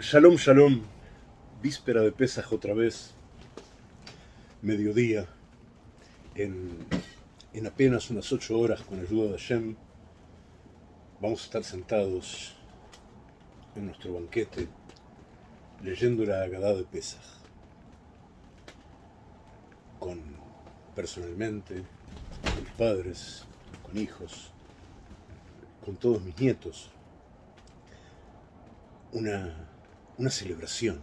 Shalom, shalom. Víspera de Pesaj otra vez. Mediodía. En, en apenas unas ocho horas, con ayuda de Hashem, vamos a estar sentados en nuestro banquete leyendo la Agadá de Pesaj. Con, personalmente, con mis padres, con hijos, con todos mis nietos. Una, una celebración.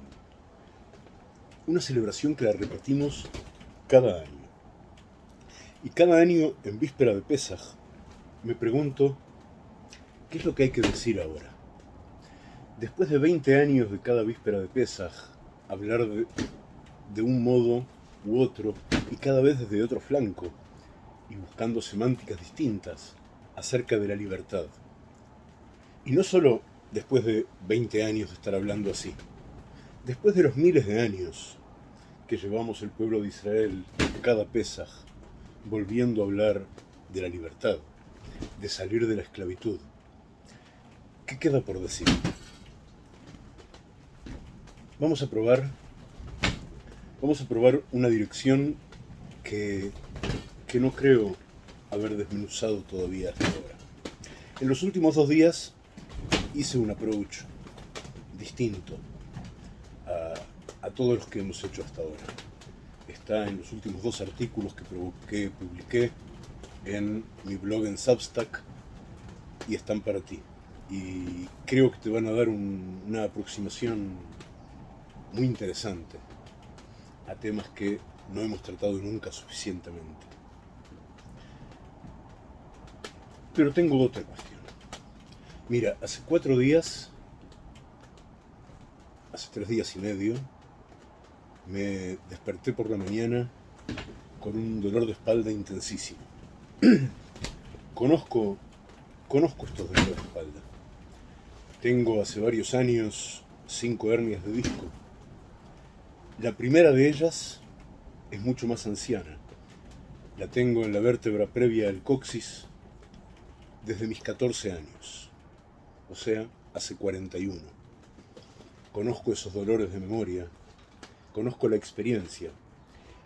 Una celebración que la repetimos cada año. Y cada año, en víspera de Pesaj, me pregunto, ¿qué es lo que hay que decir ahora? Después de 20 años de cada víspera de Pesaj, hablar de, de un modo u otro, y cada vez desde otro flanco, y buscando semánticas distintas acerca de la libertad. Y no solo después de 20 años de estar hablando así, después de los miles de años que llevamos el pueblo de Israel cada Pesaj, volviendo a hablar de la libertad, de salir de la esclavitud, ¿qué queda por decir? Vamos a probar, vamos a probar una dirección que, que no creo haber desmenuzado todavía hasta ahora. En los últimos dos días hice un approach distinto a, todos los que hemos hecho hasta ahora. Está en los últimos dos artículos que, publiqué en mi blog en Substack y están para ti. Y creo que te van a dar un, una aproximación muy interesante a temas que no hemos tratado nunca suficientemente. Pero tengo otra cuestión. Mira, hace cuatro días, hace tres días y medio, me desperté por la mañana con un dolor de espalda intensísimo. conozco, conozco estos dolores de espalda. Tengo hace varios años cinco hernias de disco. La primera de ellas es mucho más anciana. La tengo en la vértebra previa al coxis desde mis 14 años o sea, hace 41. Conozco esos dolores de memoria, conozco la experiencia.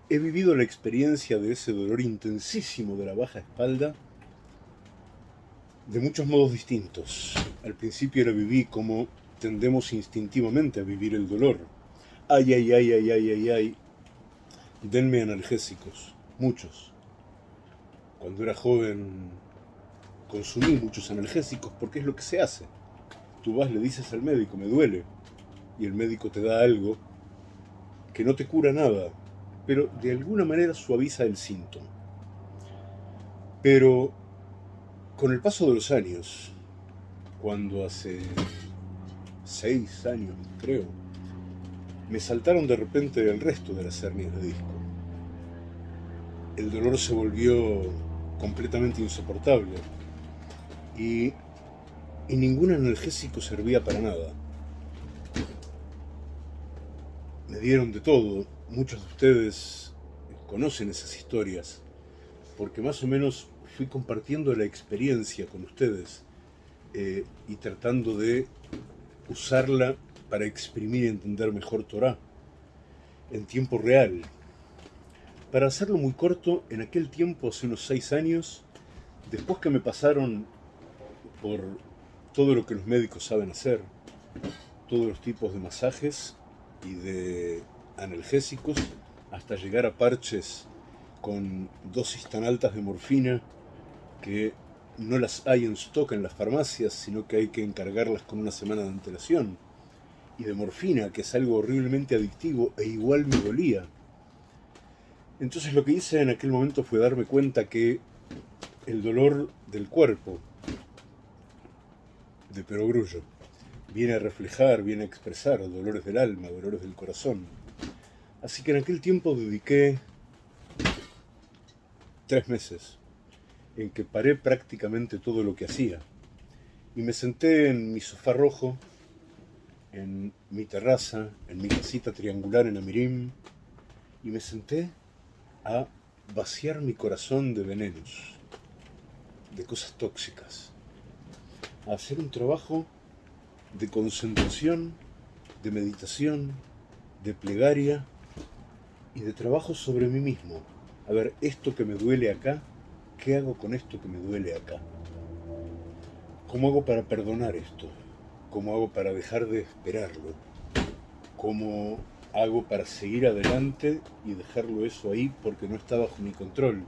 He vivido la experiencia de ese dolor intensísimo de la baja espalda de muchos modos distintos. Al principio la viví como tendemos instintivamente a vivir el dolor. Ay, ay, ay, ay, ay, ay, ay. Denme analgésicos, muchos. Cuando era joven consumí muchos analgésicos porque es lo que se hace. Tú vas, le dices al médico, me duele, y el médico te da algo que no te cura nada, pero de alguna manera suaviza el síntoma. Pero con el paso de los años, cuando hace seis años, creo, me saltaron de repente el resto de las hernias de disco. El dolor se volvió completamente insoportable y, ningún analgésico servía para nada. Me dieron de todo, muchos de ustedes conocen esas historias, porque más o menos fui compartiendo la experiencia con ustedes eh, y tratando de usarla para exprimir y entender mejor Torah en tiempo real. Para hacerlo muy corto, en aquel tiempo, hace unos seis años, después que me pasaron por todo lo que los médicos saben hacer, todos los tipos de masajes y de analgésicos, hasta llegar a parches con dosis tan altas de morfina que no las hay en stock en las farmacias, sino que hay que encargarlas con una semana de antelación. Y de morfina, que es algo horriblemente adictivo e igual me dolía. Entonces lo que hice en aquel momento fue darme cuenta que el dolor del cuerpo, de perogrullo. Viene a reflejar, viene a expresar dolores del alma, dolores del corazón. Así que en aquel tiempo dediqué tres meses en que paré prácticamente todo lo que hacía y me senté en mi sofá rojo, en mi terraza, en mi casita triangular en Amirim y me senté a vaciar mi corazón de venenos, de cosas tóxicas a hacer un trabajo de concentración de meditación, de plegaria y de trabajo sobre mí mismo. A ver, esto que me duele acá, ¿qué hago con esto que me duele acá? ¿Cómo hago para perdonar esto? ¿Cómo hago para dejar de esperarlo? ¿Cómo hago para seguir adelante y dejarlo eso ahí porque no está bajo mi control?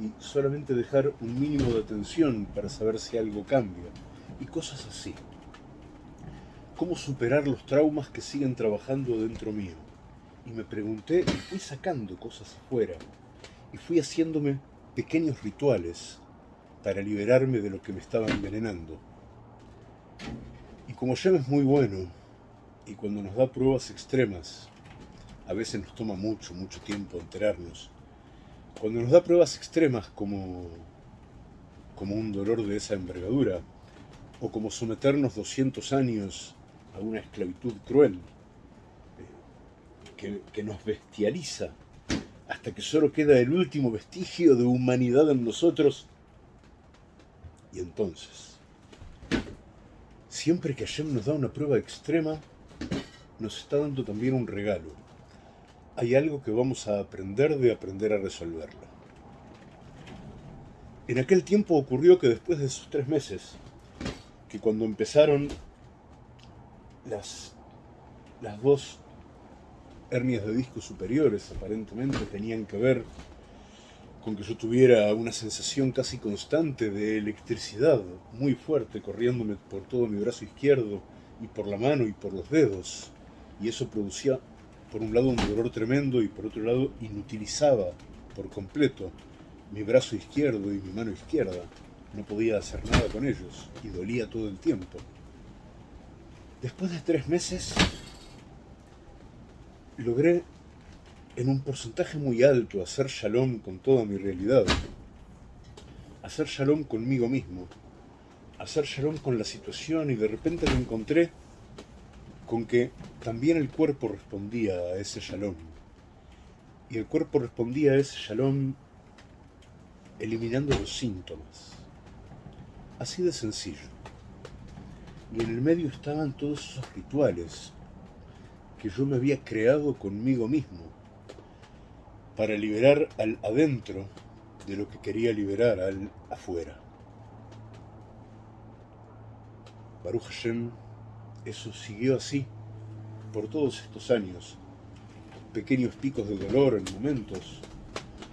Y solamente dejar un mínimo de atención para saber si algo cambia. Y cosas así. ¿Cómo superar los traumas que siguen trabajando dentro mío? Y me pregunté y fui sacando cosas afuera. Y fui haciéndome pequeños rituales para liberarme de lo que me estaba envenenando. Y como Yem es muy bueno, y cuando nos da pruebas extremas, a veces nos toma mucho, mucho tiempo enterarnos, cuando nos da pruebas extremas como, como un dolor de esa envergadura, o como someternos 200 años a una esclavitud cruel, eh, que, que nos bestializa, hasta que solo queda el último vestigio de humanidad en nosotros, y entonces, siempre que Hashem nos da una prueba extrema, nos está dando también un regalo. Hay algo que vamos a aprender de aprender a resolverlo. En aquel tiempo ocurrió que después de esos tres meses, que cuando empezaron las, las dos hernias de disco superiores, aparentemente tenían que ver con que yo tuviera una sensación casi constante de electricidad muy fuerte corriéndome por todo mi brazo izquierdo y por la mano y por los dedos. Y eso producía, por un lado, un dolor tremendo y por otro lado, inutilizaba por completo mi brazo izquierdo y mi mano izquierda. No podía hacer nada con ellos y dolía todo el tiempo. Después de tres meses, logré en un porcentaje muy alto hacer shalom con toda mi realidad, hacer shalom conmigo mismo, hacer shalom con la situación y de repente me encontré con que también el cuerpo respondía a ese shalom. Y el cuerpo respondía a ese shalom eliminando los síntomas. Así de sencillo. Y en el medio estaban todos esos rituales que yo me había creado conmigo mismo para liberar al adentro de lo que quería liberar al afuera. Baruch Hashem, eso siguió así por todos estos años. Pequeños picos de dolor en momentos.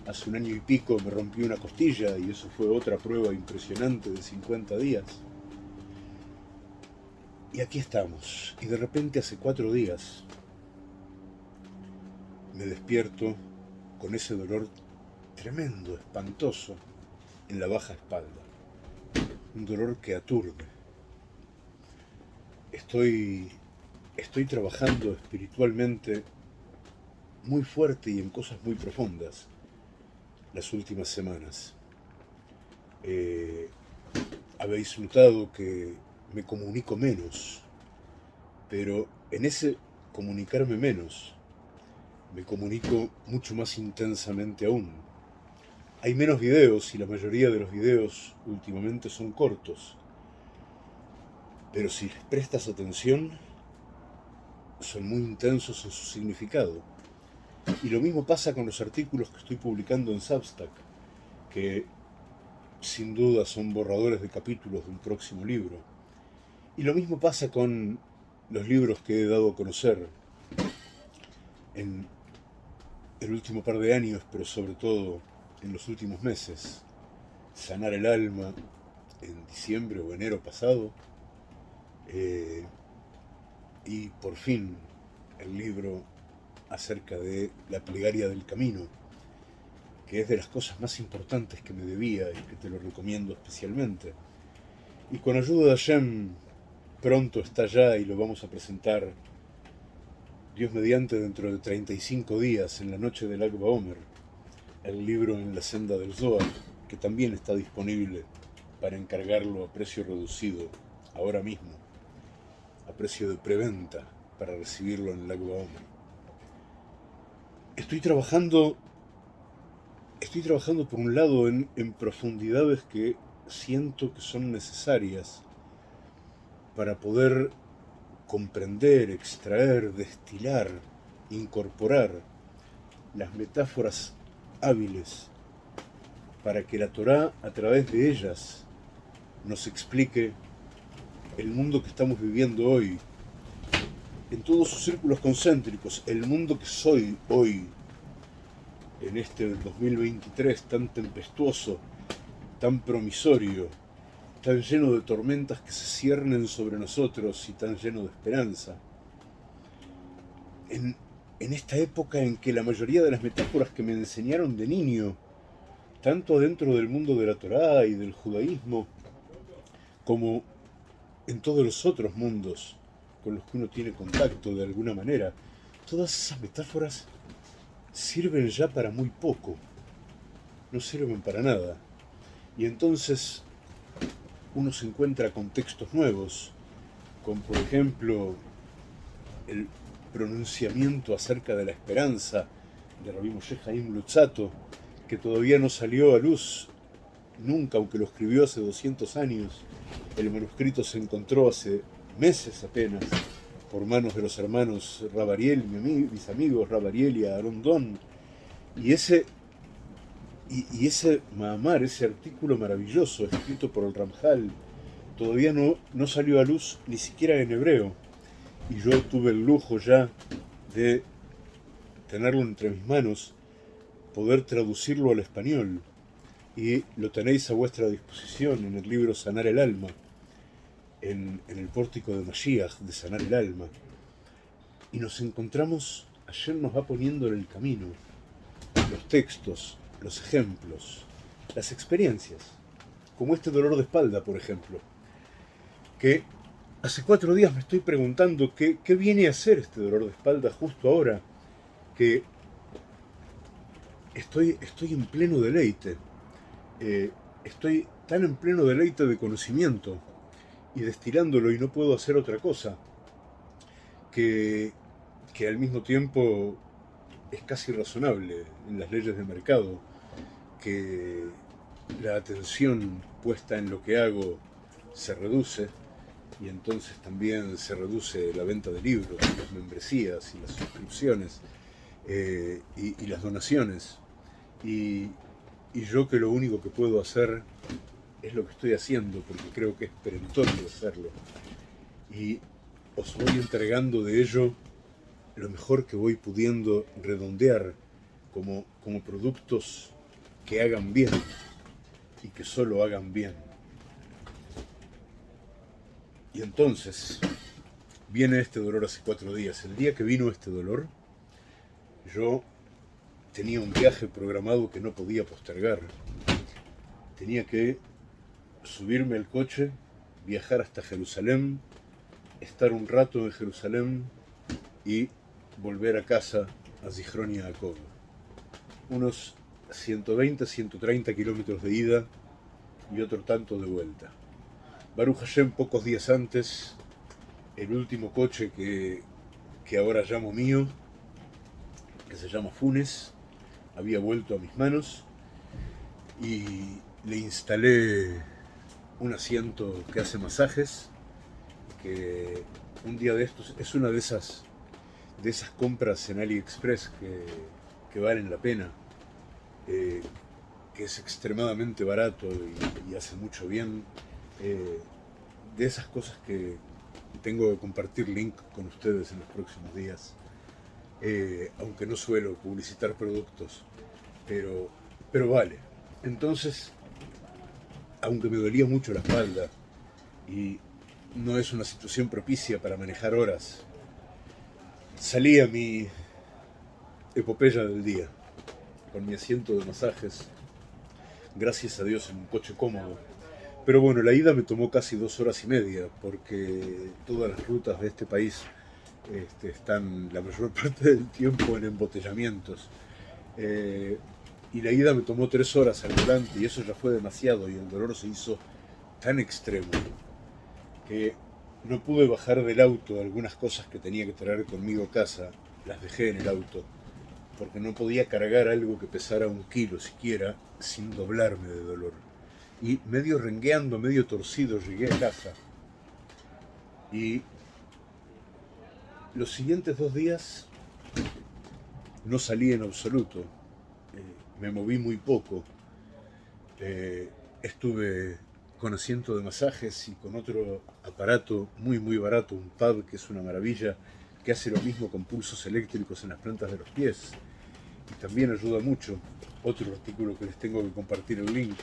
Hace un año y pico me rompí una costilla y eso fue otra prueba impresionante de 50 días. Y aquí estamos. Y de repente hace cuatro días me despierto con ese dolor tremendo, espantoso, en la baja espalda. Un dolor que aturde. Estoy, estoy trabajando espiritualmente muy fuerte y en cosas muy profundas las últimas semanas. Eh, habéis notado que me comunico menos, pero en ese comunicarme menos me comunico mucho más intensamente aún. Hay menos videos y la mayoría de los videos últimamente son cortos. Pero si les prestas atención, son muy intensos en su significado. Y lo mismo pasa con los artículos que estoy publicando en Substack, que sin duda son borradores de capítulos de un próximo libro. Y lo mismo pasa con los libros que he dado a conocer en el último par de años, pero sobre todo en los últimos meses, Sanar el Alma en diciembre o enero pasado, eh, y por fin el libro acerca de la plegaria del camino, que es de las cosas más importantes que me debía y que te lo recomiendo especialmente. Y con ayuda de Hashem, pronto está ya y lo vamos a presentar Dios mediante dentro de 35 días, en la noche del Akba Omer, el libro En la senda del Zohar, que también está disponible para encargarlo a precio reducido ahora mismo, precio de preventa para recibirlo en Akba Omer. Estoy trabajando, estoy trabajando por un lado en, en profundidades que siento que son necesarias para poder comprender, extraer, destilar, incorporar las metáforas hábiles para que la Torá, a través de ellas, nos explique el mundo que estamos viviendo hoy, en todos sus círculos concéntricos, el mundo que soy hoy, en este 2023 tan tempestuoso, tan promisorio, tan lleno de tormentas que se ciernen sobre nosotros y tan lleno de esperanza. En, en esta época en que la mayoría de las metáforas que me enseñaron de niño, tanto dentro del mundo de la Torá y del judaísmo, como en todos los otros mundos con los que uno tiene contacto de alguna manera, todas esas metáforas sirven ya para muy poco, no sirven para nada. Y entonces uno se encuentra con textos nuevos, con por ejemplo el pronunciamiento acerca de la esperanza de Rabbi Moshe Haim Lutzato, que todavía no salió a luz nunca, aunque lo escribió hace 200 años. El manuscrito se encontró hace meses apenas por manos de los hermanos Rabariel, mis amigos Rabariel y Arondón. Y ese, y, ese Mahamar, ese artículo maravilloso escrito por el Ramjal, todavía no, no salió a luz ni siquiera en hebreo. Y yo tuve el lujo ya de tenerlo entre mis manos, poder traducirlo al español y lo tenéis a vuestra disposición en el libro Sanar el Alma, en, el pórtico de Mashiach, de Sanar el Alma. Y nos encontramos, ayer nos va poniendo en el camino los textos, los ejemplos, las experiencias, como este dolor de espalda, por ejemplo, que hace cuatro días me estoy preguntando qué, qué viene a hacer este dolor de espalda justo ahora que estoy, estoy en pleno deleite eh, estoy tan en pleno deleite de conocimiento y destilándolo y no puedo hacer otra cosa, que, que al mismo tiempo es casi razonable en las leyes de mercado que la atención puesta en lo que hago se reduce y entonces también se reduce la venta de libros, las membresías y las suscripciones eh, y, y, las donaciones. Y, y yo que lo único que puedo hacer es lo que estoy haciendo, porque creo que es perentorio hacerlo. Y os voy entregando de ello lo mejor que voy pudiendo redondear como, como productos que hagan bien y que solo hagan bien. Y entonces viene este dolor hace cuatro días. El día que vino este dolor, yo tenía un viaje programado que no podía postergar. Tenía que subirme al coche, viajar hasta Jerusalén, estar un rato en Jerusalén y volver a casa a Zichron y Jacob. Unos 120, 130 kilómetros de ida y otro tanto de vuelta. Baruch Hashem, pocos días antes, el último coche que, que ahora llamo mío, que se llama Funes, había vuelto a mis manos y le instalé un asiento que hace masajes, que un día de estos es una de esas, de esas compras en AliExpress que, valen la pena, eh, que es extremadamente barato y, hace mucho bien, eh, de esas cosas que tengo que compartir link con ustedes en los próximos días. Eh, aunque no suelo publicitar productos, pero, pero vale. Entonces, aunque me dolía mucho la espalda y no es una situación propicia para manejar horas, salí a mi epopeya del día, con mi asiento de masajes, gracias a Dios en un coche cómodo. Pero bueno, la ida me tomó casi dos horas y media, porque todas las rutas de este país este, están la mayor parte del tiempo en embotellamientos. Eh, y la ida me tomó tres horas al volante y eso ya fue demasiado y el dolor se hizo tan extremo que no pude bajar del auto algunas cosas que tenía que traer conmigo a casa, las dejé en el auto, porque no podía cargar algo que pesara un kilo siquiera sin doblarme de dolor. Y medio rengueando, medio torcido, llegué a casa y los siguientes dos días no salí en absoluto, eh, me moví muy poco, eh, estuve con asiento de masajes y con otro aparato muy muy barato, un pad que es una maravilla, que hace lo mismo con pulsos eléctricos en las plantas de los pies y también ayuda mucho. Otro artículo que les tengo que compartir el link.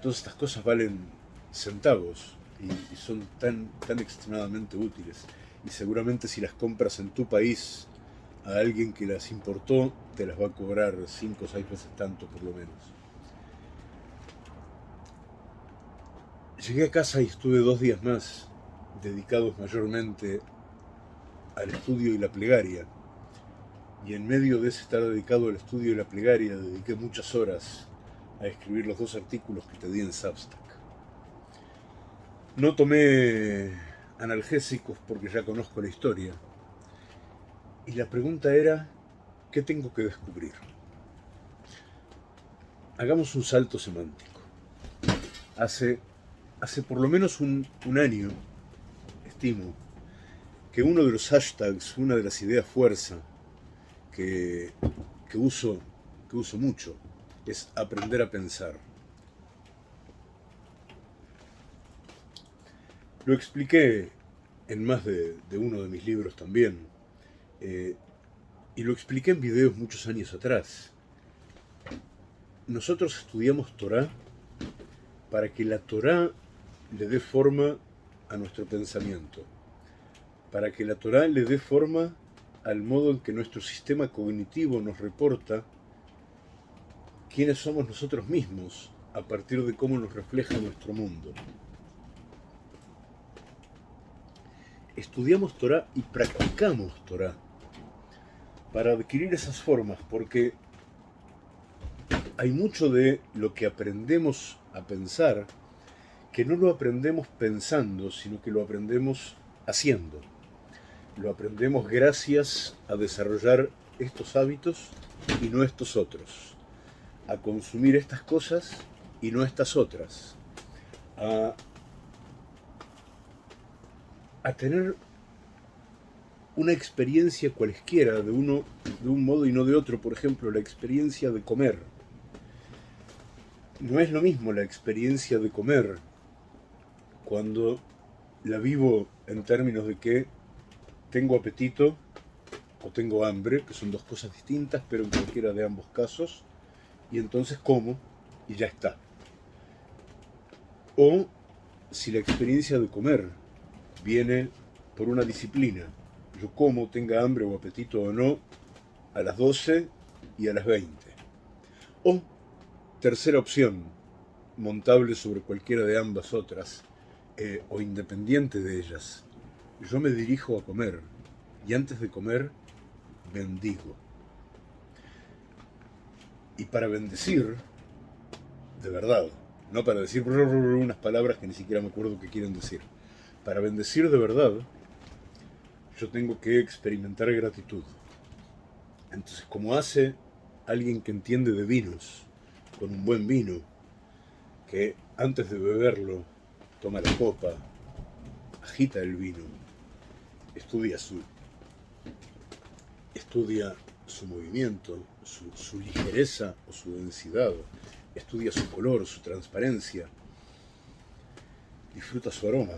Todas estas cosas valen centavos y, son tan, tan extremadamente útiles. Y seguramente si las compras en tu país a alguien que las importó, te las va a cobrar cinco o seis veces tanto por lo menos. Llegué a casa y estuve dos días más dedicados mayormente al estudio y la plegaria. Y en medio de ese estar dedicado al estudio y la plegaria, dediqué muchas horas a escribir los dos artículos que te di en Substack. No tomé analgésicos porque ya conozco la historia. Y la pregunta era, ¿qué tengo que descubrir? Hagamos un salto semántico. Hace, hace por lo menos un, año, estimo, que uno de los hashtags, una de las ideas fuerza que, uso, que uso mucho, es aprender a pensar. Lo expliqué en más de, uno de mis libros también, eh, y lo expliqué en videos muchos años atrás. Nosotros estudiamos Torah para que la Torah le dé forma a nuestro pensamiento para que la Torah le dé forma al modo en que nuestro sistema cognitivo nos reporta quiénes somos nosotros mismos a partir de cómo nos refleja nuestro mundo. Estudiamos Torah y practicamos Torah para adquirir esas formas, porque hay mucho de lo que aprendemos a pensar que no lo aprendemos pensando, sino que lo aprendemos haciendo. Lo aprendemos gracias a desarrollar estos hábitos y no estos otros, a consumir estas cosas y no estas otras, tener una experiencia cualesquiera de uno de un modo y no de otro, por ejemplo, la experiencia de comer. No es lo mismo la experiencia de comer cuando la vivo en términos de que tengo apetito o tengo hambre, que son dos cosas distintas, pero en cualquiera de ambos casos, y entonces como y ya está. O si la experiencia de comer viene por una disciplina, yo como, tenga hambre o apetito o no, a las 12 y a las 20. O, tercera opción, montable sobre cualquiera de ambas otras, eh, o independiente de ellas, yo me dirijo a comer y antes de comer bendigo. Y para bendecir, de verdad, no para decir unas palabras que ni siquiera me acuerdo qué quieren decir. Para bendecir de verdad, yo tengo que experimentar gratitud. Entonces, como hace alguien que entiende de vinos, con un buen vino, que antes de beberlo toma la copa, agita el vino, estudia su, estudia su movimiento, su, ligereza o su densidad, estudia su color, su transparencia, disfruta su aroma.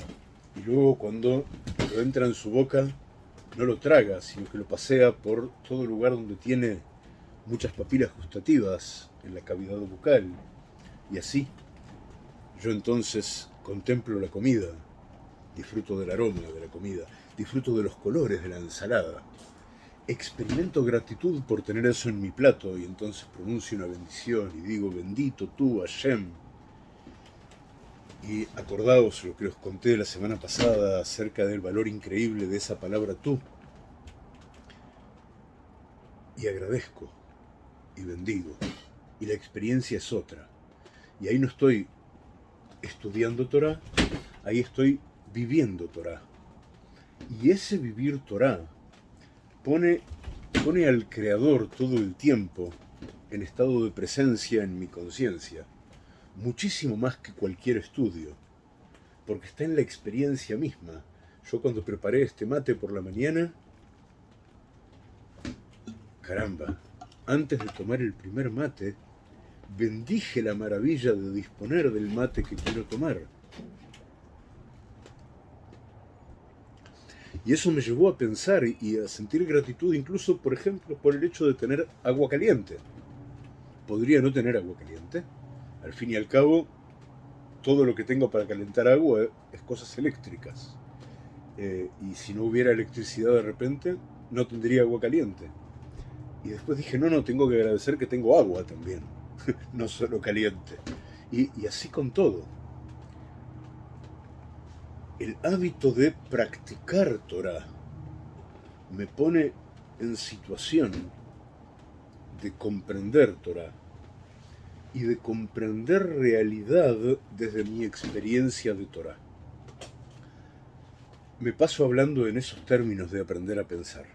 Y luego cuando lo entra en su boca, no lo traga, sino que lo pasea por todo lugar donde tiene muchas papilas gustativas en la cavidad bucal. Y así, yo entonces contemplo la comida, disfruto del aroma de la comida, disfruto de los colores de la ensalada. Experimento gratitud por tener eso en mi plato y entonces pronuncio una bendición y digo, bendito tú, Hashem. Y acordaos lo que os conté la semana pasada acerca del valor increíble de esa palabra tú. Y agradezco y bendigo. Y la experiencia es otra. Y ahí no estoy estudiando Torah, ahí estoy viviendo Torah. Y ese vivir Torah pone, pone al Creador todo el tiempo en estado de presencia en mi conciencia, muchísimo más que cualquier estudio, porque está en la experiencia misma. Yo cuando preparé este mate por la mañana, caramba, antes de tomar el primer mate, bendije la maravilla de disponer del mate que quiero tomar. Y eso me llevó a pensar y a sentir gratitud incluso, por ejemplo, por el hecho de tener agua caliente. Podría no tener agua caliente. Al fin y al cabo, todo lo que tengo para calentar agua es cosas eléctricas. Eh, y si no hubiera electricidad de repente, no tendría agua caliente. Y después dije, no, no, tengo que agradecer que tengo agua también, no solo caliente. Y, y así con todo. El hábito de practicar Torah me pone en situación de comprender Torah y de comprender realidad desde mi experiencia de Torah. Me paso hablando en esos términos de aprender a pensar.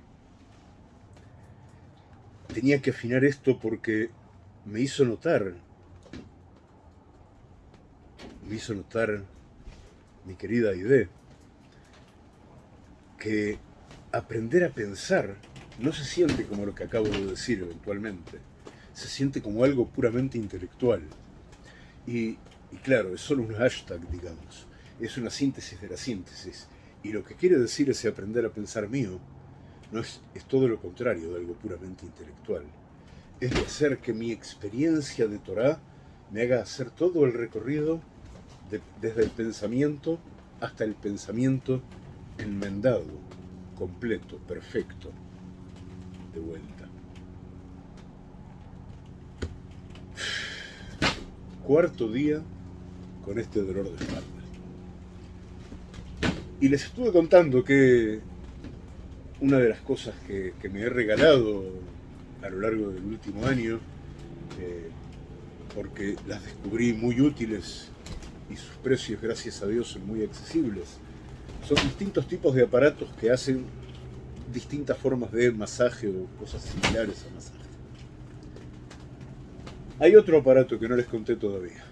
Tenía que afinar esto porque me hizo notar, me hizo notar mi querida Aide, que aprender a pensar no se siente como lo que acabo de decir eventualmente se siente como algo puramente intelectual. Y, claro, es solo un hashtag, digamos. Es una síntesis de la síntesis. Y lo que quiere decir ese aprender a pensar mío no es, es todo lo contrario de algo puramente intelectual. Es de hacer que mi experiencia de Torah me haga hacer todo el recorrido desde el pensamiento hasta el pensamiento enmendado, completo, perfecto, de vuelta. Cuarto día con este dolor de espalda. Y les estuve contando que una de las cosas que, me he regalado a lo largo del último año, eh, porque las descubrí muy útiles y sus precios, gracias a Dios, son muy accesibles, son distintos tipos de aparatos que hacen distintas formas de masaje o cosas similares a masaje. Hay otro aparato que no les conté todavía.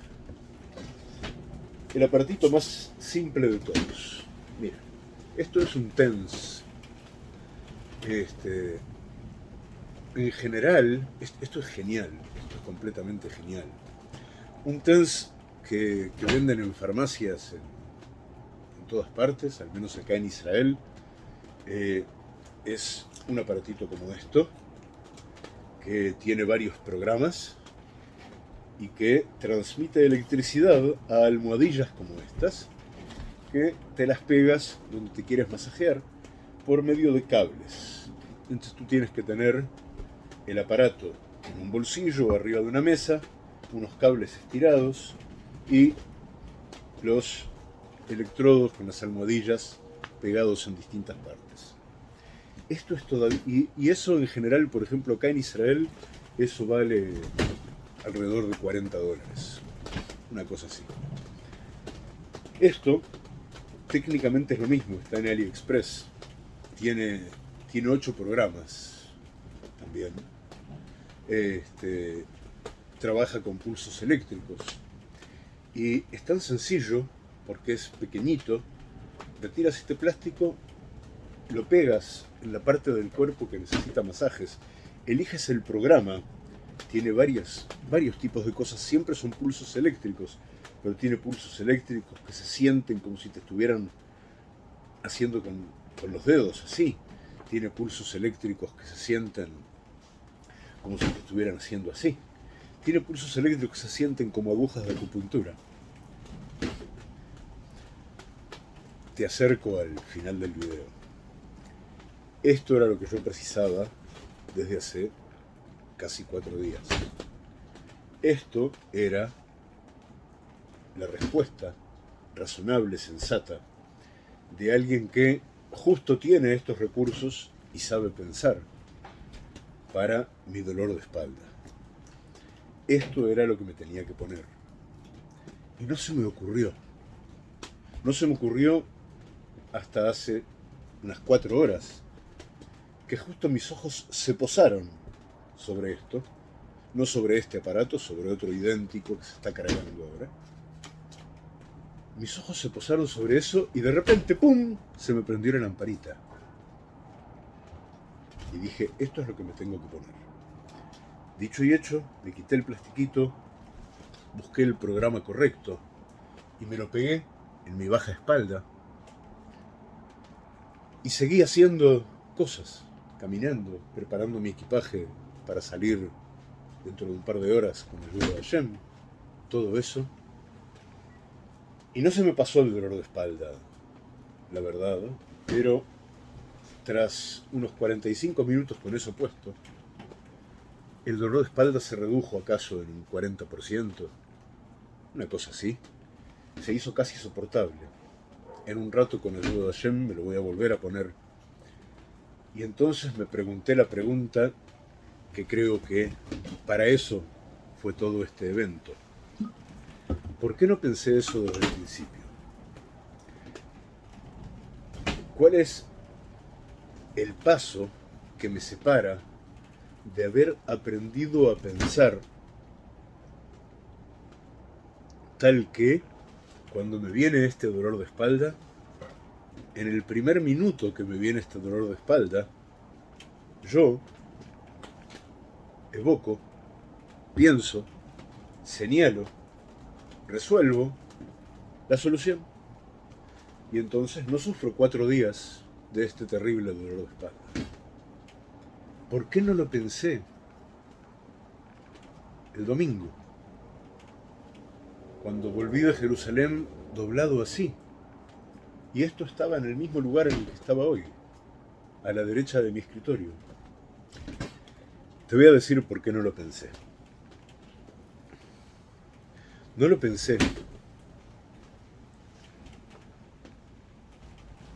El aparatito más simple de todos. Mira, esto es un TENS. Este, en general, esto es genial, esto es completamente genial. Un TENS que, venden en farmacias en, todas partes, al menos acá en Israel, eh, es un aparatito como esto, que tiene varios programas, y que transmite electricidad a almohadillas como estas, que te las pegas donde te quieres masajear por medio de cables. Entonces tú tienes que tener el aparato en un bolsillo o arriba de una mesa, unos cables estirados y los electrodos con las almohadillas pegados en distintas partes. Esto es todo y, y eso en general, por ejemplo, acá en Israel, eso vale alrededor de 40 dólares. Una cosa así. Esto técnicamente es lo mismo, está en AliExpress. Tiene, tiene 8 programas también. Este, trabaja con pulsos eléctricos. Y es tan sencillo, porque es pequeñito, retiras este plástico, lo pegas en la parte del cuerpo que necesita masajes, eliges el programa tiene varios tipos de cosas, siempre son pulsos eléctricos, pero tiene pulsos eléctricos que se sienten como si te estuvieran haciendo con, con los dedos, así. Tiene pulsos eléctricos que se sienten como si te estuvieran haciendo así. Tiene pulsos eléctricos que se sienten como agujas de acupuntura. Te acerco al final del video. Esto era lo que yo precisaba desde hace casi cuatro días. Esto era la respuesta razonable, sensata, de alguien que justo tiene estos recursos y sabe pensar para mi dolor de espalda. Esto era lo que me tenía que poner. Y no se me ocurrió. No se me ocurrió hasta hace unas cuatro horas, que justo mis ojos se posaron sobre esto, no sobre este aparato, sobre otro idéntico que se está cargando ahora. Mis ojos se posaron sobre eso y de repente, ¡pum!, se me prendió la lamparita. Y dije, esto es lo que me tengo que poner. Dicho y hecho, me quité el plastiquito, busqué el programa correcto y me lo pegué en mi baja espalda. Y seguí haciendo cosas, caminando, preparando mi equipaje para salir dentro de un par de horas con el ayuda de Hashem, todo eso. Y no se me pasó el dolor de espalda, la verdad, pero tras unos 45 minutos con eso puesto, el dolor de espalda se redujo acaso en un 40%, una cosa así. Se hizo casi soportable. En un rato con el ayuda de Hashem me lo voy a volver a poner. Y entonces me pregunté la pregunta que creo que para eso fue todo este evento. ¿Por qué no pensé eso desde el principio? ¿Cuál es el paso que me separa de haber aprendido a pensar tal que cuando me viene este dolor de espalda, en el primer minuto que me viene este dolor de espalda, yo evoco, pienso, señalo, resuelvo la solución. Y entonces no sufro cuatro días de este terrible dolor de espalda. ¿Por qué no lo pensé el domingo? Cuando volví de Jerusalén doblado así. Y esto estaba en el mismo lugar en el que estaba hoy, a la derecha de mi escritorio. Te voy a decir por qué no lo pensé. No lo pensé.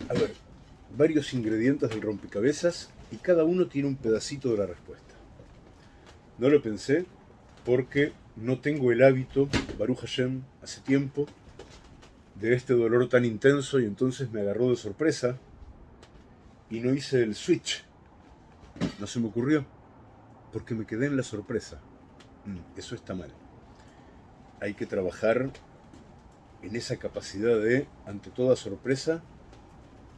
A ver, varios ingredientes del rompecabezas y cada uno tiene un pedacito de la respuesta. No lo pensé porque no tengo el hábito, Baruch Hashem, hace tiempo, de este dolor tan intenso y entonces me agarró de sorpresa y no hice el switch. No se me ocurrió porque me quedé en la sorpresa. Mm, eso está mal. Hay que trabajar en esa capacidad de, ante toda sorpresa,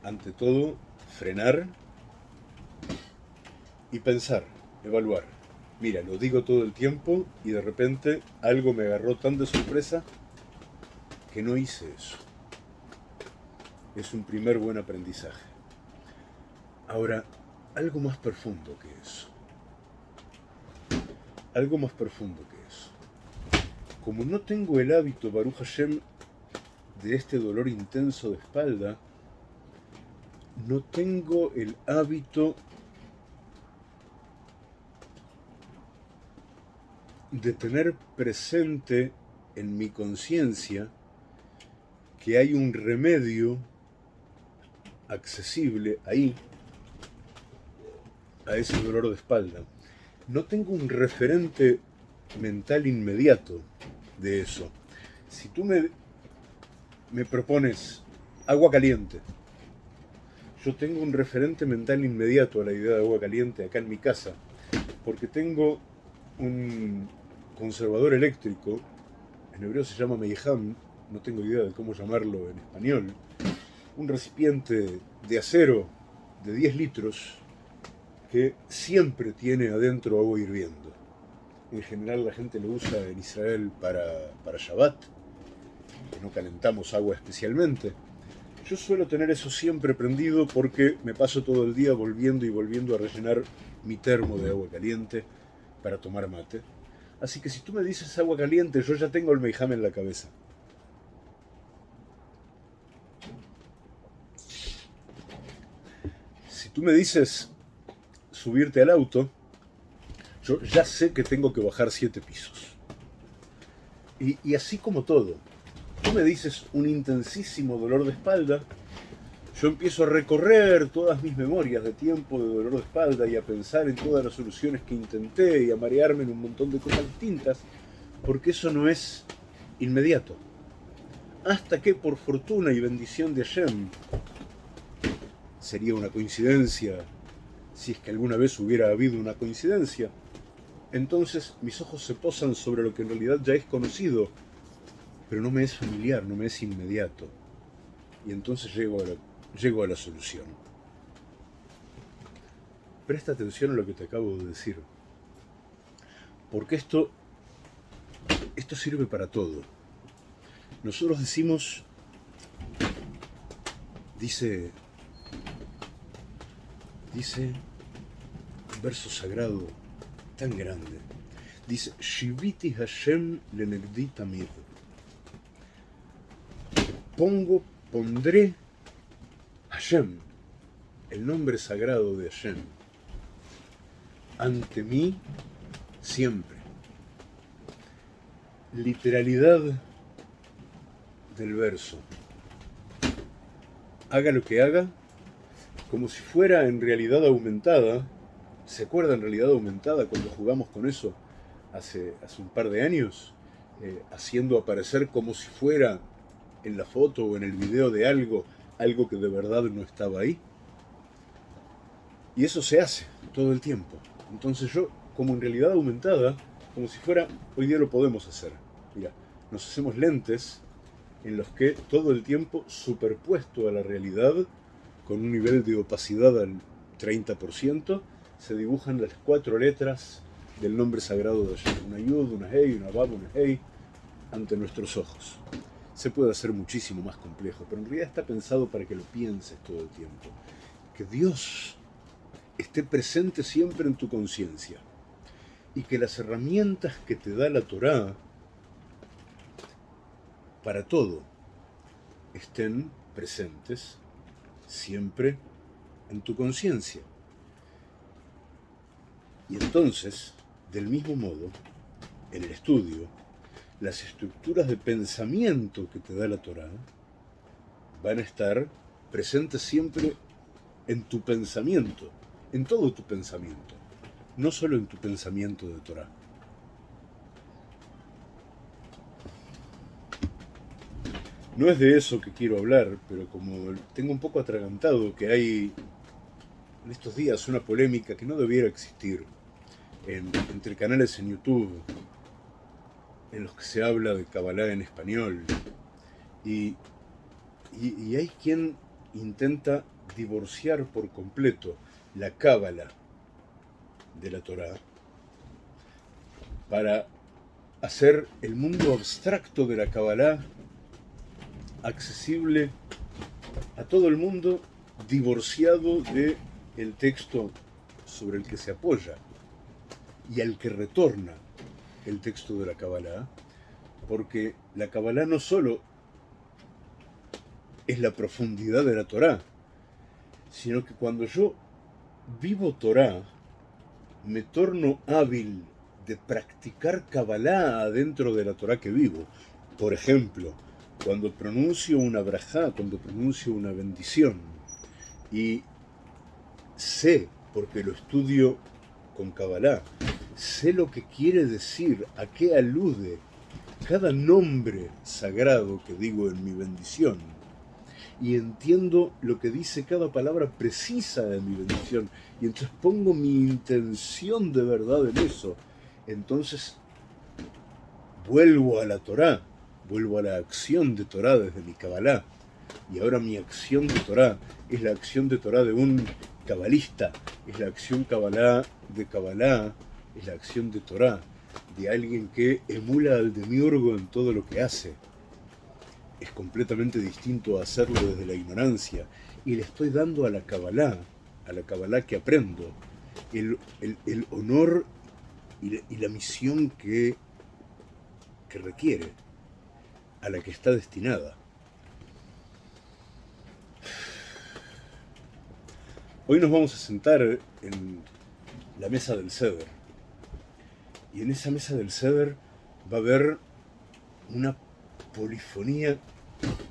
ante todo, frenar y pensar, evaluar. Mira, lo digo todo el tiempo y de repente algo me agarró tan de sorpresa que no hice eso. Es un primer buen aprendizaje. Ahora, algo más profundo que eso. Algo más profundo que eso. Como no tengo el hábito, Baruch Hashem, de este dolor intenso de espalda, no tengo el hábito de tener presente en mi conciencia que hay un remedio accesible ahí a ese dolor de espalda. No tengo un referente mental inmediato de eso. Si tú me, me propones agua caliente, yo tengo un referente mental inmediato a la idea de agua caliente acá en mi casa, porque tengo un conservador eléctrico, en hebreo se llama Meiham, no tengo idea de cómo llamarlo en español, un recipiente de acero de 10 litros que siempre tiene adentro agua hirviendo. En general la gente lo usa en Israel para, para Shabbat, que no calentamos agua especialmente, yo suelo tener eso siempre prendido porque me paso todo el día volviendo y volviendo a rellenar mi termo de agua caliente para tomar mate. Así que si tú me dices agua caliente, yo ya tengo el meijame en la cabeza. Si tú me dices subirte al auto, yo ya sé que tengo que bajar siete pisos. Y, así como todo, tú me dices un intensísimo dolor de espalda, yo empiezo a recorrer todas mis memorias de tiempo de dolor de espalda y a pensar en todas las soluciones que intenté y a marearme en un montón de cosas distintas, porque eso no es inmediato. Hasta que por fortuna y bendición de Hashem, sería una coincidencia, si es que alguna vez hubiera habido una coincidencia, entonces mis ojos se posan sobre lo que en realidad ya es conocido pero no me es familiar, no me es inmediato. Y entonces llego a la, llego a la solución. Presta atención a lo que te acabo de decir. Porque esto, esto sirve para todo. Nosotros decimos, dice, dice un verso sagrado tan grande. Dice, Shiviti Hashem lenegdi tamid. Pongo, pondré Hashem, el nombre sagrado de Hashem, ante mí siempre. Literalidad del verso. Haga lo que haga, como si fuera en realidad aumentada. ¿Se acuerda en realidad aumentada cuando jugamos con eso hace, hace un par de años? Eh, haciendo aparecer como si fuera en la foto o en el video de algo, algo que de verdad no estaba ahí. Y eso se hace todo el tiempo. Entonces yo, como en realidad aumentada, como si fuera, hoy día lo podemos hacer. Mira, nos hacemos lentes en los que todo el tiempo superpuesto a la realidad, con un nivel de opacidad al 30%, se dibujan las cuatro letras del nombre sagrado de Hashem. Una Yud, una Hei, una Bab, una Hei, ante nuestros ojos. Se puede hacer muchísimo más complejo, pero en realidad está pensado para que lo pienses todo el tiempo. Que Dios esté presente siempre en tu conciencia y que las herramientas que te da la Torá para todo estén presentes siempre en tu conciencia. Y entonces, del mismo modo, en el estudio, las estructuras de pensamiento que te da la Torá van a estar presentes siempre en tu pensamiento, en todo tu pensamiento, no solo en tu pensamiento de Torah. No es de eso que quiero hablar, pero como tengo un poco atragantado que hay en estos días una polémica que no debiera existir entre canales en YouTube en los que se habla de Kabbalah en español y, y hay quien intenta divorciar por completo la Cábala de la Torá para hacer el mundo abstracto de la Kabbalah accesible a todo el mundo divorciado de el texto sobre el que se apoya y al que retorna el texto de la Kabbalah, porque la Kabbalah no solo es la profundidad de la Torá, sino que cuando yo vivo Torá, me torno hábil de practicar Kabbalah dentro de la Torá que vivo. Por ejemplo, cuando pronuncio una brajá, cuando pronuncio una bendición, y sé, porque lo estudio con Kabbalah, sé lo que quiere decir, a qué alude cada nombre sagrado que digo en mi bendición, y entiendo lo que dice cada palabra precisa de mi bendición, y entonces pongo mi intención de verdad en eso, entonces vuelvo a la Torá, vuelvo a la acción de Torah desde mi Kabbalah. Y ahora mi acción de Torah es la acción de Torah de un cabalista, es la acción Kabbalah de Kabbalah, es la acción de Torah de alguien que emula al demiurgo en todo lo que hace. Es completamente distinto a hacerlo desde la ignorancia. Y le estoy dando a la Kabbalah, a la Kabbalah que aprendo, el, honor y la, misión que, que requiere a la que está destinada. Hoy nos vamos a sentar en la mesa del ceder. Y en esa mesa del ceder va a haber una polifonía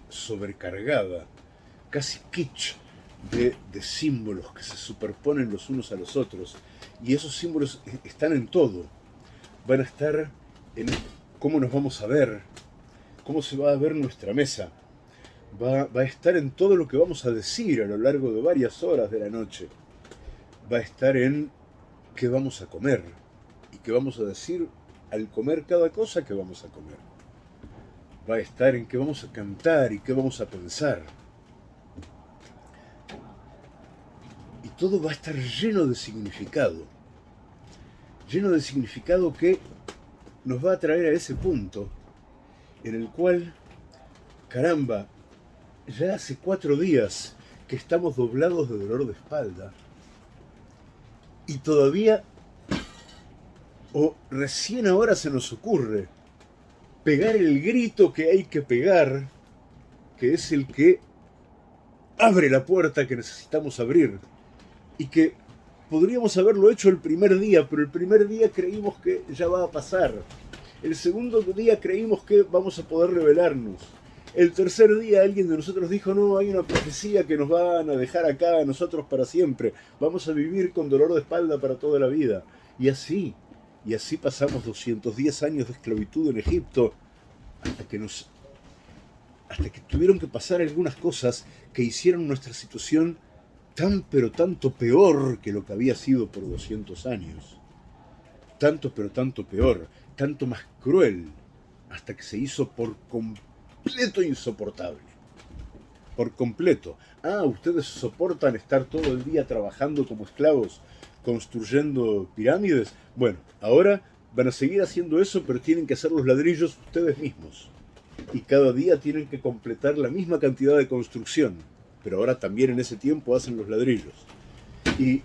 sobrecargada, casi kitsch, de, de, símbolos que se superponen los unos a los otros. Y esos símbolos están en todo. Van a estar en cómo nos vamos a ver, cómo se va a ver nuestra mesa. Va, a estar en todo lo que vamos a decir a lo largo de varias horas de la noche. Va a estar en qué vamos a comer y qué vamos a decir al comer cada cosa que vamos a comer. va a estar en qué vamos a cantar y qué vamos a pensar. Y todo va a estar lleno de significado. Lleno de significado que nos va a traer a ese punto en el cual, caramba, ya hace cuatro días que estamos doblados de dolor de espalda y todavía, o recién ahora se nos ocurre, pegar el grito que hay que pegar, que es el que abre la puerta que necesitamos abrir, y que podríamos haberlo hecho el primer día, pero el primer día creímos que ya va a pasar. El segundo día creímos que vamos a poder revelarnos. El tercer día alguien de nosotros dijo, no, hay una profecía que nos van a dejar acá a nosotros para siempre. Vamos a vivir con dolor de espalda para toda la vida. Y así, y así pasamos 210 años de esclavitud en Egipto hasta que nos hasta que tuvieron que pasar algunas cosas que hicieron nuestra situación tan pero tanto peor que lo que había sido por 200 años. Tanto pero tanto peor, tanto más cruel, hasta que se hizo por completo insoportable. Por completo. Ah, ustedes soportan estar todo el día trabajando como esclavos construyendo pirámides. Bueno, ahora van a seguir haciendo eso, pero tienen que hacer los ladrillos ustedes mismos. Y cada día tienen que completar la misma cantidad de construcción. Pero ahora también en ese tiempo hacen los ladrillos. Y,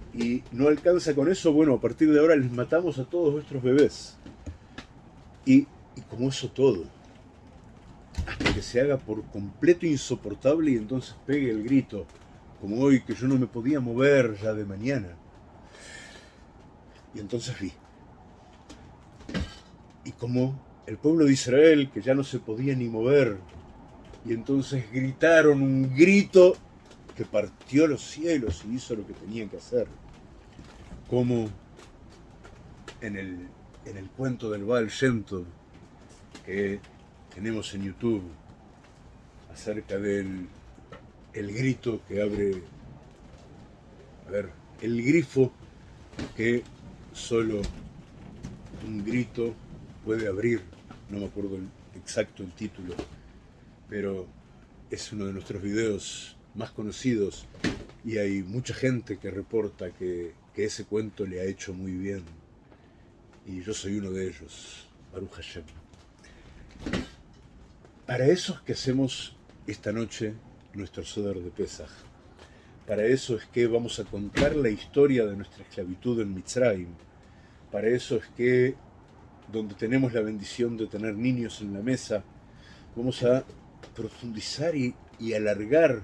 no alcanza con eso, bueno, a partir de ahora les matamos a todos nuestros bebés. Y, como eso todo, hasta que se haga por completo insoportable y entonces pegue el grito, como hoy que yo no me podía mover ya de mañana y entonces vi. Y como el pueblo de Israel, que ya no se podía ni mover, y entonces gritaron un grito que partió los cielos y hizo lo que tenía que hacer. Como en el, en el cuento del Baal Shem que tenemos en YouTube acerca del el grito que abre, a ver, el grifo que solo un grito puede abrir, no me acuerdo exacto el título, pero es uno de nuestros videos más conocidos y hay mucha gente que reporta que, ese cuento le ha hecho muy bien y yo soy uno de ellos, Baruch Hashem. Para eso que hacemos esta noche nuestro Sodar de Pesach. Para eso es que vamos a contar la historia de nuestra esclavitud en Mitzrayim, para eso es que, donde tenemos la bendición de tener niños en la mesa, vamos a profundizar y, alargar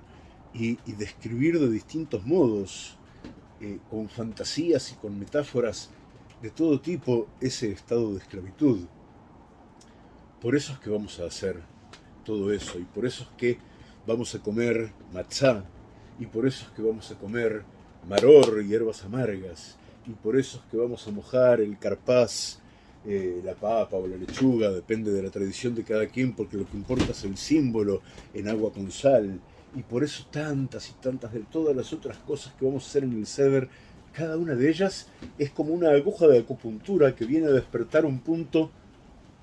y, describir de distintos modos, eh, con fantasías y con metáforas de todo tipo, ese estado de esclavitud. Por eso es que vamos a hacer todo eso, y por eso es que vamos a comer matzá, y por eso es que vamos a comer maror, y hierbas amargas, y por eso es que vamos a mojar el carpaz, eh, la papa o la lechuga, depende de la tradición de cada quien, porque lo que importa es el símbolo en agua con sal, y por eso tantas y tantas de todas las otras cosas que vamos a hacer en el ceder, cada una de ellas es como una aguja de acupuntura que viene a despertar un punto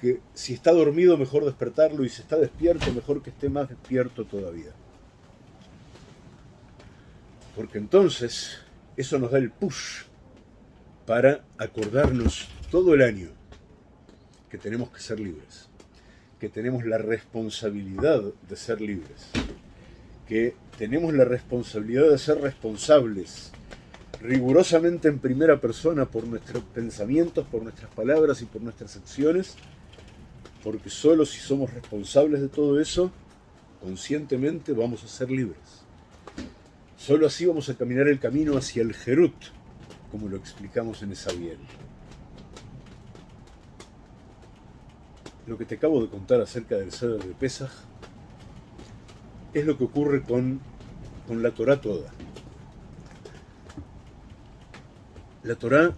que si está dormido mejor despertarlo y si está despierto mejor que esté más despierto todavía. Porque entonces eso nos da el push para acordarnos todo el año que tenemos que ser libres, que tenemos la responsabilidad de ser libres, que tenemos la responsabilidad de ser responsables rigurosamente en primera persona por nuestros pensamientos, por nuestras palabras y por nuestras acciones, porque solo si somos responsables de todo eso, conscientemente vamos a ser libres. Solo así vamos a caminar el camino hacia el Jerut, como lo explicamos en esa bien. Lo que te acabo de contar acerca del Seder de Pesach es lo que ocurre con, con la Torah toda. La Torah,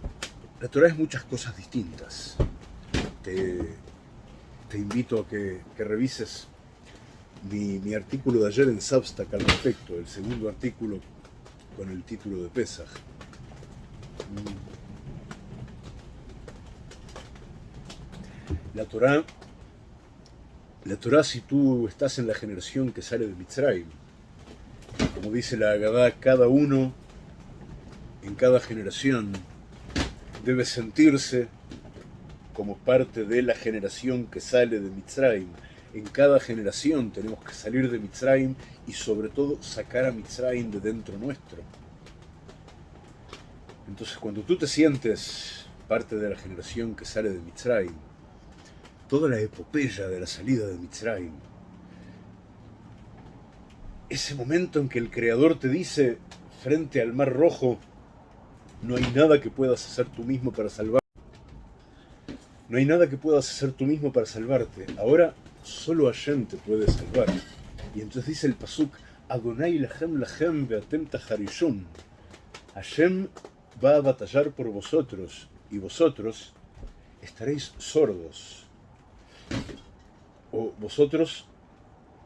la Torah es muchas cosas distintas. Te, invito a que, revises mi, artículo de ayer en Substack al respecto, el segundo artículo con el título de Pesach. La Torá La Torah, si tú estás en la generación que sale de Mitzrayim, como dice la Agadá, cada uno en cada generación debe sentirse como parte de la generación que sale de Mitzrayim. En cada generación tenemos que salir de Mitzrayim y sobre todo sacar a Mitzrayim de dentro nuestro. Entonces cuando tú te sientes parte de la generación que sale de Mitzrayim, toda la epopeya de la salida de Mitzrayim, ese momento en que el Creador te dice frente al Mar Rojo, no hay nada que puedas hacer tú mismo para salvarte. No hay nada que puedas hacer tú mismo para salvarte. Ahora solo Hashem te puede salvar. Y entonces dice el Pasuk, Adonai lahem lahem beatem taharishun. Hashem va a batallar por vosotros y vosotros estaréis sordos. O vosotros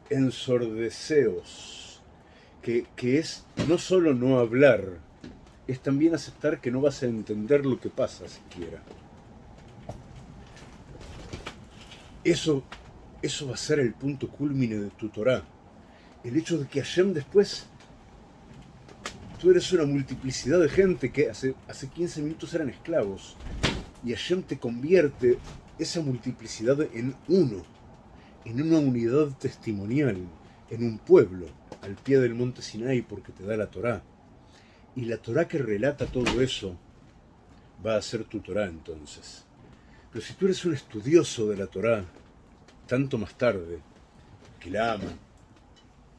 ensordeceos, que, que es no solo no hablar, es también aceptar que no vas a entender lo que pasa siquiera. Eso, eso va a ser el punto culmine de tu Torah. El hecho de que Hashem después, tú eres una multiplicidad de gente que hace, hace 15 minutos eran esclavos, y Hashem te convierte esa multiplicidad en uno, en una unidad testimonial, en un pueblo, al pie del monte Sinai porque te da la Torah. Y la Torah que relata todo eso va a ser tu Torah entonces. Pero si tú eres un estudioso de la Torá, tanto más tarde, que la ama,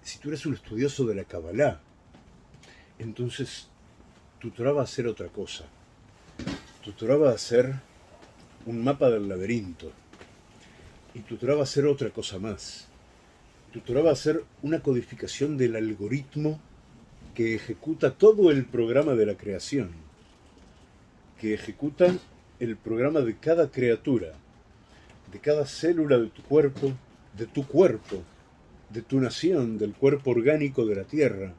si tú eres un estudioso de la Kabbalah, entonces tu Torah va a ser otra cosa. Tu Torah va a ser un mapa del laberinto. Y tu Torah va a ser otra cosa más. Tu Torah va a ser una codificación del algoritmo que ejecuta todo el programa de la creación. Que ejecuta el programa de cada criatura, de cada célula de tu cuerpo, de tu cuerpo, de tu nación, del cuerpo orgánico de la tierra,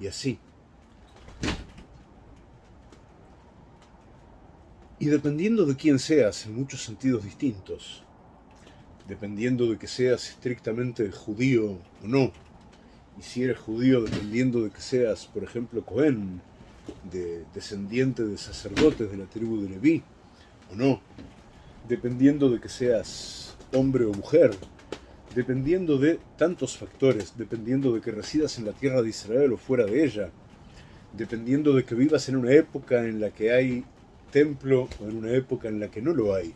y así. Y dependiendo de quién seas, en muchos sentidos distintos, dependiendo de que seas estrictamente judío o no, y si eres judío dependiendo de que seas, por ejemplo, Cohen, de, descendiente de sacerdotes de la tribu de Leví, o no, dependiendo de que seas hombre o mujer, dependiendo de tantos factores, dependiendo de que residas en la tierra de Israel o fuera de ella, dependiendo de que vivas en una época en la que hay templo o en una época en la que no lo hay,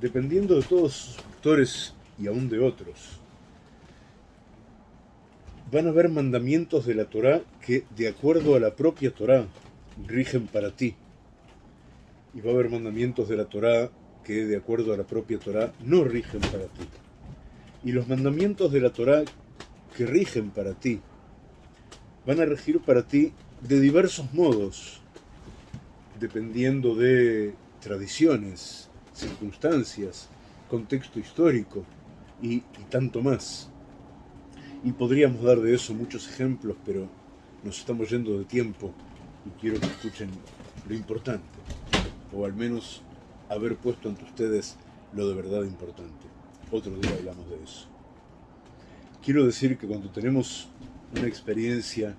dependiendo de todos esos factores y aún de otros, van a haber mandamientos de la Torá que, de acuerdo a la propia Torá, rigen para ti y va a haber mandamientos de la Torá que de acuerdo a la propia Torá no rigen para ti. Y los mandamientos de la Torá que rigen para ti van a regir para ti de diversos modos, dependiendo de tradiciones, circunstancias, contexto histórico y, y tanto más. Y podríamos dar de eso muchos ejemplos, pero nos estamos yendo de tiempo y quiero que escuchen lo importante o al menos haber puesto ante ustedes lo de verdad importante. Otro día hablamos de eso. Quiero decir que cuando tenemos una experiencia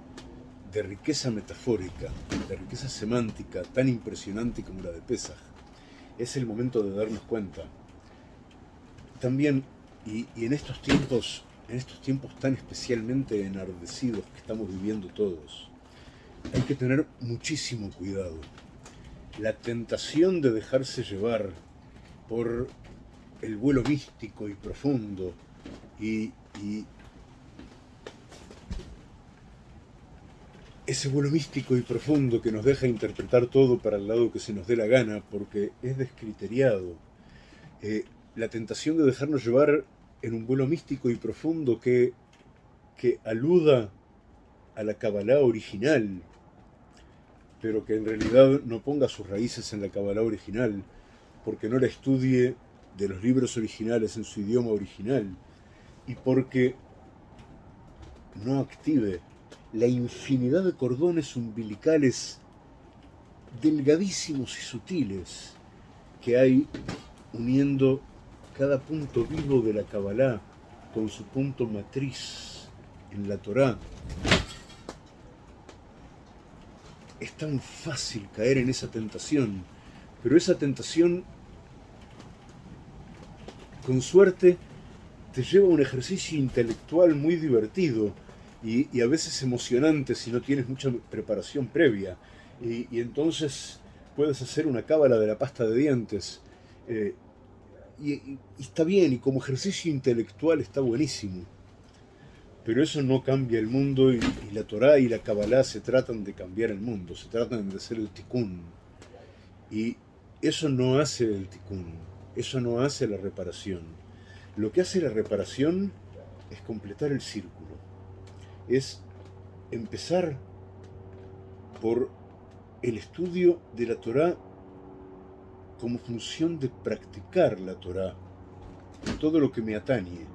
de riqueza metafórica, de riqueza semántica tan impresionante como la de Pesach, es el momento de darnos cuenta. También, y, y en estos tiempos, en estos tiempos tan especialmente enardecidos que estamos viviendo todos, hay que tener muchísimo cuidado la tentación de dejarse llevar por el vuelo místico y profundo y, ese vuelo místico y profundo que nos deja interpretar todo para el lado que se nos dé la gana porque es descriteriado. Eh, la tentación de dejarnos llevar en un vuelo místico y profundo que, que aluda a la Kabbalah original, pero que en realidad no ponga sus raíces en la Kabbalah original, porque no la estudie de los libros originales en su idioma original, y porque no active la infinidad de cordones umbilicales delgadísimos y sutiles que hay uniendo cada punto vivo de la Kabbalah con su punto matriz en la Torá, es tan fácil caer en esa tentación, pero esa tentación, con suerte, te lleva a un ejercicio intelectual muy divertido y, a veces emocionante si no tienes mucha preparación previa. Y, entonces puedes hacer una cábala de la pasta de dientes. Eh, y, está bien, y como ejercicio intelectual está buenísimo. Pero eso no cambia el mundo y, la Torá y la Kabbalah se tratan de cambiar el mundo, se tratan de hacer el tikkun. Y eso no hace el tikkun, eso no hace la reparación. Lo que hace la reparación es completar el círculo, es empezar por el estudio de la Torá como función de practicar la Torá, todo lo que me atañe.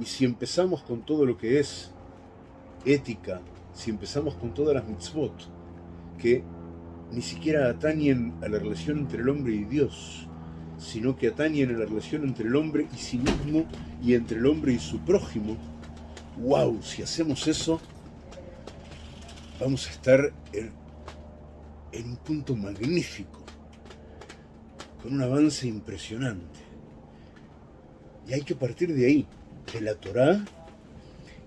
Y si empezamos con todo lo que es ética, si empezamos con todas las mitzvot, que ni siquiera atañen a la relación entre el hombre y Dios, sino que atañen a la relación entre el hombre y sí mismo y entre el hombre y su prójimo, wow, si hacemos eso, vamos a estar en, en un punto magnífico, con un avance impresionante. Y hay que partir de ahí, de la Torá,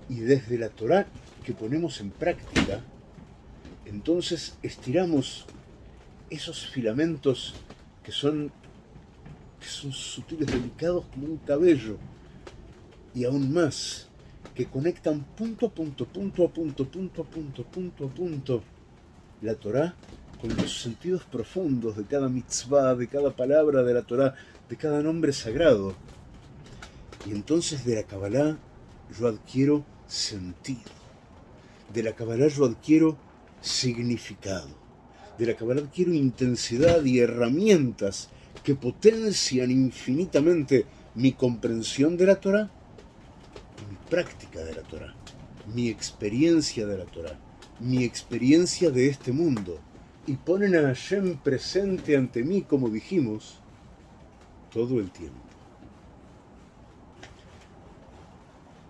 y desde la Torá que ponemos en práctica, entonces estiramos esos filamentos que son que son sutiles, delicados como un cabello, y aún más, que conectan punto a punto, punto a punto, punto a punto, punto a punto, la Torá con los sentidos profundos de cada mitzvah, de cada palabra de la Torá, de cada nombre sagrado. Y entonces de la Kabbalah yo adquiero sentido. De la Kabbalah yo adquiero significado. De la Kabbalah adquiero intensidad y herramientas que potencian infinitamente mi comprensión de la Torah mi práctica de la Torah, mi experiencia de la Torah, mi experiencia de este mundo, y ponen a Hashem presente ante mí, como dijimos, todo el tiempo.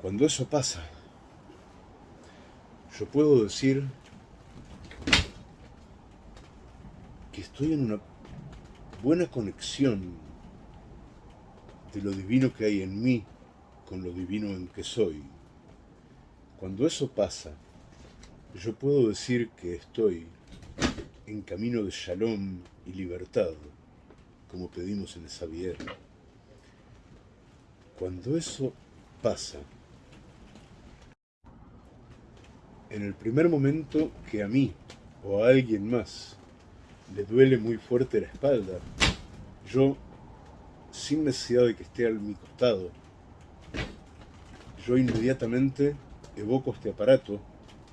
Cuando eso pasa, yo puedo decir que estoy en una buena conexión de lo divino que hay en mí con lo divino en que soy. Cuando eso pasa, yo puedo decir que estoy en camino de shalom y libertad, como pedimos en esa Xavier. Cuando eso pasa, en el primer momento que a mí o a alguien más le duele muy fuerte la espalda, yo, sin necesidad de que esté a mi costado, yo inmediatamente evoco este aparato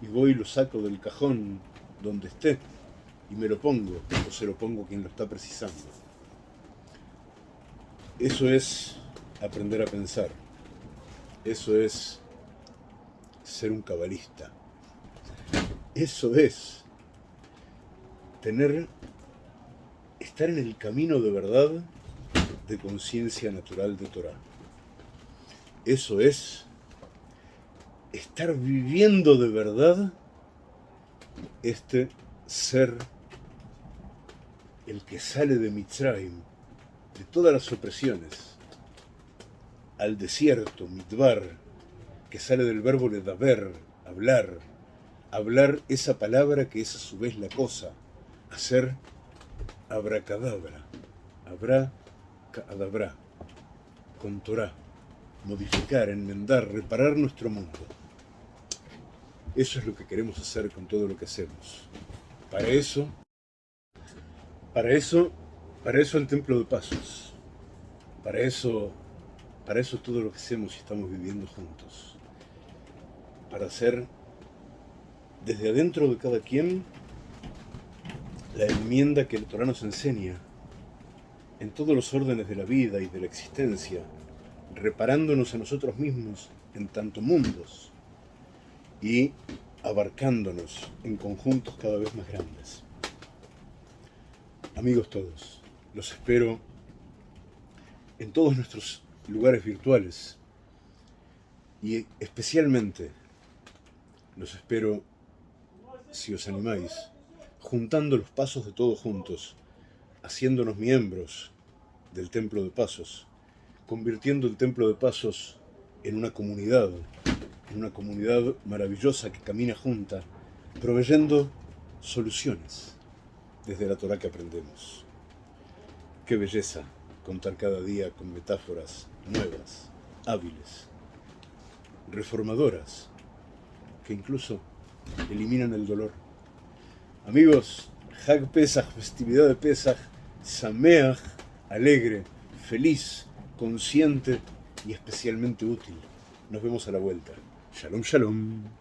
y voy y lo saco del cajón donde esté y me lo pongo, o se lo pongo quien lo está precisando. Eso es aprender a pensar. Eso es ser un cabalista. Eso es tener estar en el camino de verdad de conciencia natural de Torah. Eso es estar viviendo de verdad este ser el que sale de Mitzrayim, de todas las opresiones, al desierto, mitbar, que sale del verbo ledaber, hablar, hablar esa palabra que es a su vez la cosa, hacer abracadabra, habrá cadabra, con Torah, modificar, enmendar, reparar nuestro mundo. Eso es lo que queremos hacer con todo lo que hacemos. Para eso, para eso, para eso el Templo de Pasos. Para eso, para eso todo lo que hacemos y estamos viviendo juntos. Para hacer desde adentro de cada quien la enmienda que el Torah nos enseña en todos los órdenes de la vida y de la existencia, reparándonos a nosotros mismos en tanto mundos y abarcándonos en conjuntos cada vez más grandes. Amigos todos, los espero en todos nuestros lugares virtuales. Y especialmente los espero, si os animáis, juntando los pasos de todos juntos, haciéndonos miembros del Templo de Pasos, convirtiendo el Templo de Pasos en una comunidad, en una comunidad maravillosa que camina junta, proveyendo soluciones desde la Torah que aprendemos. Qué belleza contar cada día con metáforas nuevas, hábiles, reformadoras, que incluso eliminan el dolor. Amigos, Hag Pesach, festividad de Pesach, Sameach, alegre, feliz, consciente y especialmente útil. Nos vemos a la vuelta. Shalom, shalom.